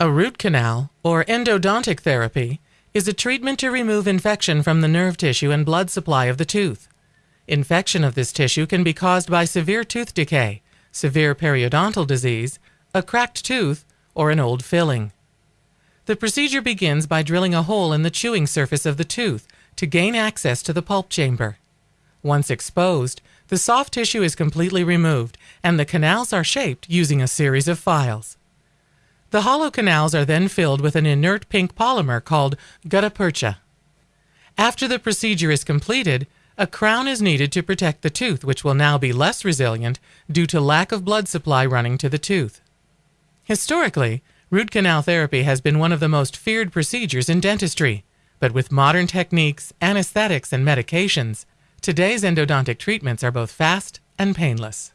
A root canal, or endodontic therapy, is a treatment to remove infection from the nerve tissue and blood supply of the tooth. Infection of this tissue can be caused by severe tooth decay, severe periodontal disease, a cracked tooth, or an old filling. The procedure begins by drilling a hole in the chewing surface of the tooth to gain access to the pulp chamber. Once exposed, the soft tissue is completely removed and the canals are shaped using a series of files. The hollow canals are then filled with an inert pink polymer called gutta percha. After the procedure is completed, a crown is needed to protect the tooth, which will now be less resilient due to lack of blood supply running to the tooth. Historically, root canal therapy has been one of the most feared procedures in dentistry, but with modern techniques, anesthetics, and medications, today's endodontic treatments are both fast and painless.